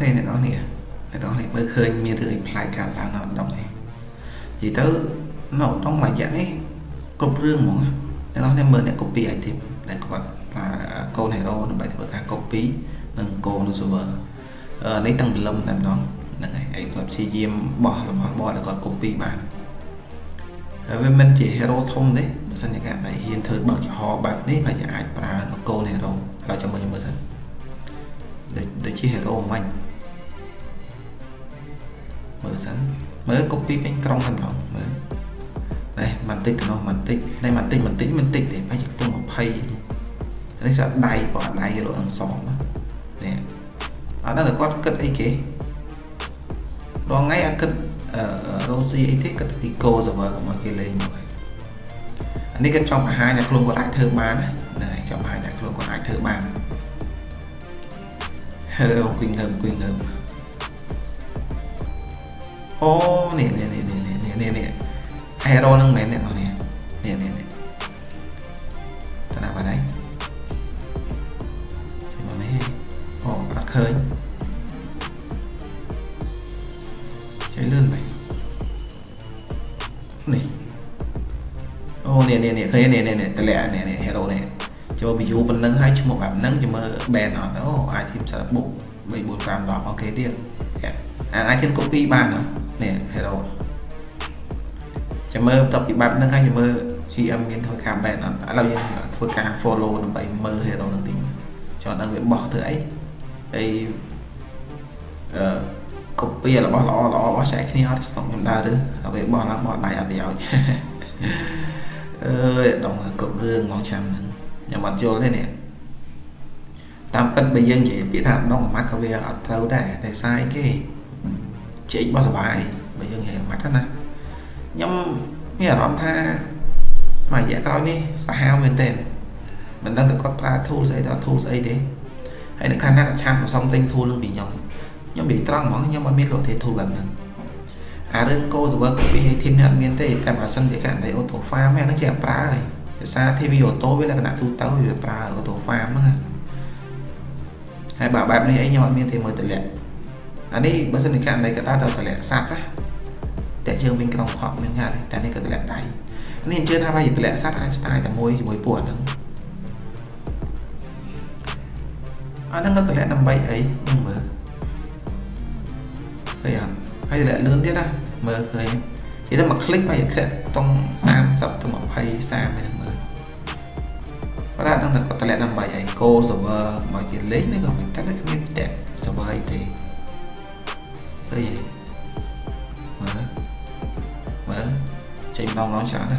ខេអ្នកនរនេះអ្នកនរនេះមើលឃើញមានរឿងផ្លាយកាត់ឡើងនៅដងនេះនិយាយទៅនៅដងមួយរយៈនេះគ្រប់រឿងហ្មងអ្នកនរនេះមើលអ្នក copy item ដែលគាត់ប្រើកូន hero ដើម្បីធ្វើការ copy និងកូននៅ server នេះទាំងព្រលឹមតែម្ដងហ្នឹងហើយឯគាត់ព្យាយាមបោះរបស់បោះដែលគាត់ copy បានហើយវាមិនជា hero ធំទេបើសិនជាការបែរហ៊ានធ្វើបោះចំហបែបនេះប្រហែលអាចប្រើកូន hero ហើយចាំមើលមើលសិនដូចដូច ជា hero មិនមើលសិនមើល copy ពេញក្រុងតែម្ដងមើលនេះបន្តិចទៅនោះបន្តិចនេះបន្តិចបន្តិចបន្តិចទេប្រហែលជាខ្ទង់20នេះស្អាតដៃគាត់ដៃរត់នឹងសមនេះអត់ដឹងតែគាត់គិតអីគេរងថ្ងៃអត់គិតរស់ស៊ីអីទេគិតពី go server កុំឲ្យគេលេងមកអានេះគាត់ចង់បង្ហាញថាខ្លួនគាត់អាចធ្វើបានណាចង់បង្ហាញថាខ្លួនគាត់អាចធ្វើបានហើយ អង្គុយងើបអង្គុយងើបអូនេះនេះនេះនេះនេះនេះនេះ hero នឹងមែនអ្នកនរនេះនេះនេះនេះតើណាបាត់ហើយជិះមកនេះអូអត់ឃើញជួយលឿនបែបនេះអូនេះនេះនេះឃើញនេះនេះនេះតម្លាក់នេះនេះ hero នេះ ចូល view ប៉ុណ្ណឹងហើយឈ្មោះបែបហ្នឹងចាំមើល band អត់អូអាចធីមសារបុក3 4 5 10អូខេទៀតអាចធីម copy បាននេះ hero ចាំមើលបន្ទាប់ពីបែបហ្នឹងហើយចាំមើល GM មានធ្វើការ ban អត់ឥឡូវយើងធ្វើការ follow ដើម្បីមើល hero ហ្នឹងតិចចង់ដឹងវាបោះធ្វើអីហើយអឺ copy របស់ល្អល្អរបស់ចែកគ្នាអត់ស្តុកខ្ញុំដើរឬដល់ពេលបោះឡើងបោះដៃអត់ប្រយោជន៍អើយដងគ្រប់រឿងមកចាំហ្នឹង ខ្ញុំអត់យល់ទេនេះតាមពិតបើយើងនិយាយពាក្យថាដងអាម៉ាត់ក៏វាអត់ត្រូវដែរតែសាយគេជែកបោះសុបាយបើយើងនិយាយអាម៉ាត់ណាខ្ញុំមានអារម្មណ៍ថាមួយរយៈក្រោយនេះសាហាវមែនទែនមិនដឹងតែគាត់ប្រើ tool ស្អីទៅ tool ស្អីទេហើយនៅខាងណាក៏ឆានប្រសំទិញ tool នឹងពីខ្ញុំខ្ញុំនិយាយត្រង់ហ្មងខ្ញុំអត់មានលក់ទេ tool បែបហ្នឹងអារឿង go server copy ឲ្យ team នេះអត់មានទេតែបើសិនជាករណី auto farm ហ្នឹងជាប្រើហើយ ដោយសារ TV auto វាលក្ខណៈទូទៅវាប្រើ auto farm ហ្នឹងហើយបើបែបនេះអីខ្ញុំអត់មានទេមើលតម្លាក់អានេះបើសិនជាករណីក៏ដើរទៅតម្លាក់សាប់ណាតែយើងវិញក្រុងខកមានយ៉ាងតែនេះក៏តម្លាក់ដៃនេះខ្ញុំជឿថាបើតម្លាក់សัตว์អាចស្ទាយតែមួយជាមួយពួកហ្នឹងអាហ្នឹងក៏តម្លាក់ដើម្បីអីខ្ញុំមើលឃើញអត់ហើយតម្លាក់លឿនទៀតណាមើលឃើញនិយាយទៅមកคลิกបែរធ្លាក់ខ្ទង់30ទៅ20 30ហ្នឹងមើលគា ត់ថាដឹងតែគាត់តម្លាក់ដើម្បីអី go server មកគេលេងនេះក៏មិនតែគ្មានតែ server អីទេឃើញមើលមើលចេញម្ដងម្ដងច្រើនណា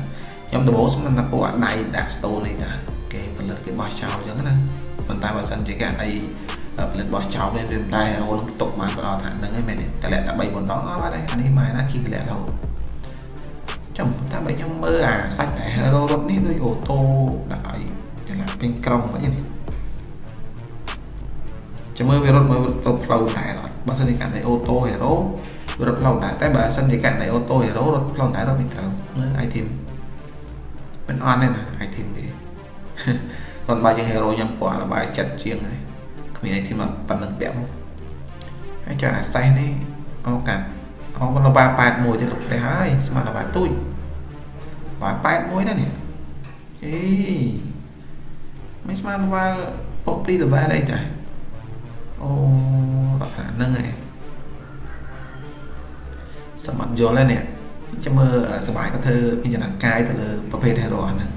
ខ្ញុំដំបូងស្មានថាពួកអាដៃដាក់ stone នេះតាគេផលិតគេបោះចោលអញ្ចឹងណាប៉ុន្តែបើសិនជាគេអីផលិតបោះចោលវាមិនដែររោនឹងទុកបានដល់ថ្នាក់ហ្នឹងឯងមែនទេតម្លាក់តែ3 4ដងអត់បាត់ហើយអានេះម៉ែណាគីតម្លាក់រហូតចាំតែបើខ្ញុំមើលអាសាច់តែ hero រត់នេះដូចអូតូដាក់ឲ្យ តម្លាក់ពេញក្រុងវិញនេះចាំមើលវារត់មើលទៅផ្លូវដែរអត់បើសិនជាកាន់តែអូតូ hero រត់ផ្លូវដែរតែបើសិនជាករណីអូតូហេរ៉ូរត់ផ្លូវដែររត់មិនត្រូវមើល item មិនអន់ទេណា item គេគាត់បើជាងហេរ៉ូខ្ញុំពណ៌លបាយចិត្តជាងហើយគ្មាន item ប៉ុណ្្នឹងពាក់មកហើយចុះអាសេសនេះអូកាត់អូលបាយ81ទៀតលុបផ្ទះហើយស្មានលបាយទូចបាយ81ដែរនេះអេ មិនស្មានលបាយពុកព្រី level អីតាអូដល់ថាហ្នឹងឯងសមត្ថយល់ហើយនេះចាំមើលសបាយក៏ធ្វើមានចំណាត់កាយទៅលើប្រភេទ hero ហ្នឹង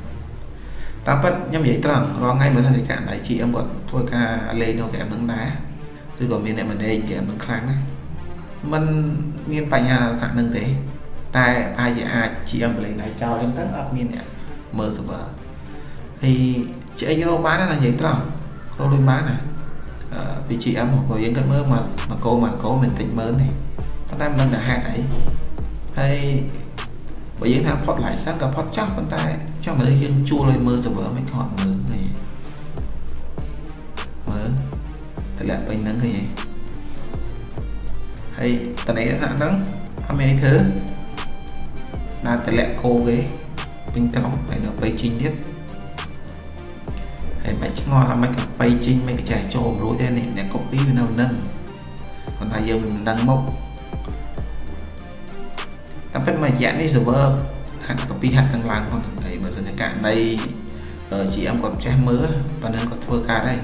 តាមពិតខ្ញុំនិយាយត្រង់រាល់ថ្ងៃមើលថាជាករណី GM គាត់ធ្វើការលេងនៅហ្គេមហ្នឹងដែរឬក៏មានអ្នក manage ហ្គេមហ្នឹងខ្លាំងណាมันមានបញ្ហាថាហ្នឹងទេ តែអាចជាអាច GM លេងដៃចោលអញ្ចឹងទៅអត់មានអ្នកមើល server ហើយ ឆ្អេងរកបានណានិយាយត្រង់រកលុយបានណាពី GM មកយើងគិតមើលមកមកកោមកកោមិនតិចមើលទេប៉ុន្តែមិនដឹងថាហេតុអីហើយបើយើងថាផុត license ក៏ផុតចោះប៉ុន្តែចង់មនុស្សយើងជួលឲ្យមើល server មិនខត់មើលទេមើលតម្លាក់ពេញហ្នឹងឃើញទេហើយតនេះថាហ្នឹងអត់មានអីធ្វើណាតម្លាក់គោគេពេញត្រង់ហើយនៅពេលជីងទៀត ហើយមិនឆ្ងល់ថាមិនក៏បៃជីងមិនក៏ចេះចូលរួចទេនេះអ្នក copy វានៅនឹងឥប៉ុន្តែយើងមិនដឹងមុខតែពិតមួយរយៈនេះ server ហាត់ copy ហាត់ទាំងឡើងផងហើយបើសិនជាករណី GM គាត់ចេះមើលប៉ុណ្ណឹងគាត់ធ្វើការដែរ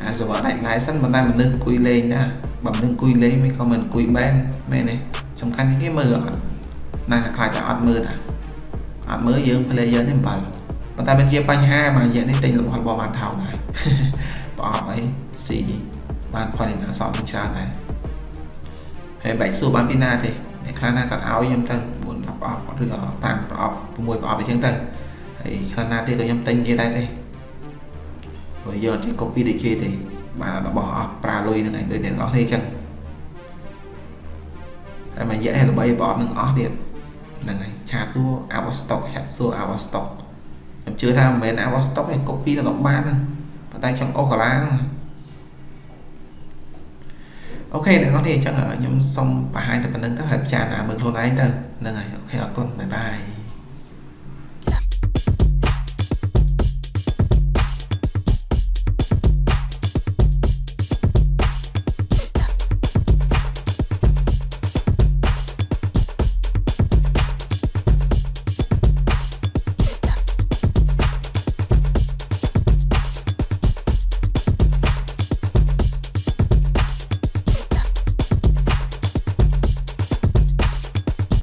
អា server ដាច់ license ប៉ុន្តែមនុស្សអង្គុយលេងណាបើមនុស្សអង្គុយលេងមិនក៏មិនអង្គុយ ban មែនទេសំខាន់គេមើលអត់ណាស់តែខ្លាចតែអត់មើលតាអត់មើលយើង player នេះអំបល់ ប៉ុន្តែវាជាបញ្ហាមួយរយៈនេះទិញរបស់របស់បានថោកដែរប្រអប់អីស៊ីបានផលិតអសរច្រើនដែរហើយបែកសួរបានពីណាទេអ្នកខ្លះណាគាត់ឲ្យខ្ញុំទៅ4 10ប្រអប់ឬក៏5ប្រអប់6ប្រអប់អីចឹងទៅហើយខ្លះណាទៀតក៏ខ្ញុំទិញគេដែរទេព្រោះយកចេះ copy ដូចគេទេបានរបស់អស់ប្រើលុយហ្នឹងឯងដូចអ្នកនរគ្នាចឹងហើយមួយរយៈល្បីប្រអប់នឹងអស់ទៀតហ្នឹងហើយឆាតសួរ our stock ឆាតសួរ our stock ខ្ញុំជឿថាមិនមែន out stock ទេ copy ទៅបានប៉ុន្តែចង់អូសកាឡាហ្នឹង OK អ្នកនរគ្នាអញ្ចឹងខ្ញុំសូមបង្ហាញតែប៉ុណ្ណឹងទៅហើយពិចារណាមើលខ្លួនឯងទៅហ្នឹងហើយ OK អរគុណ bye bye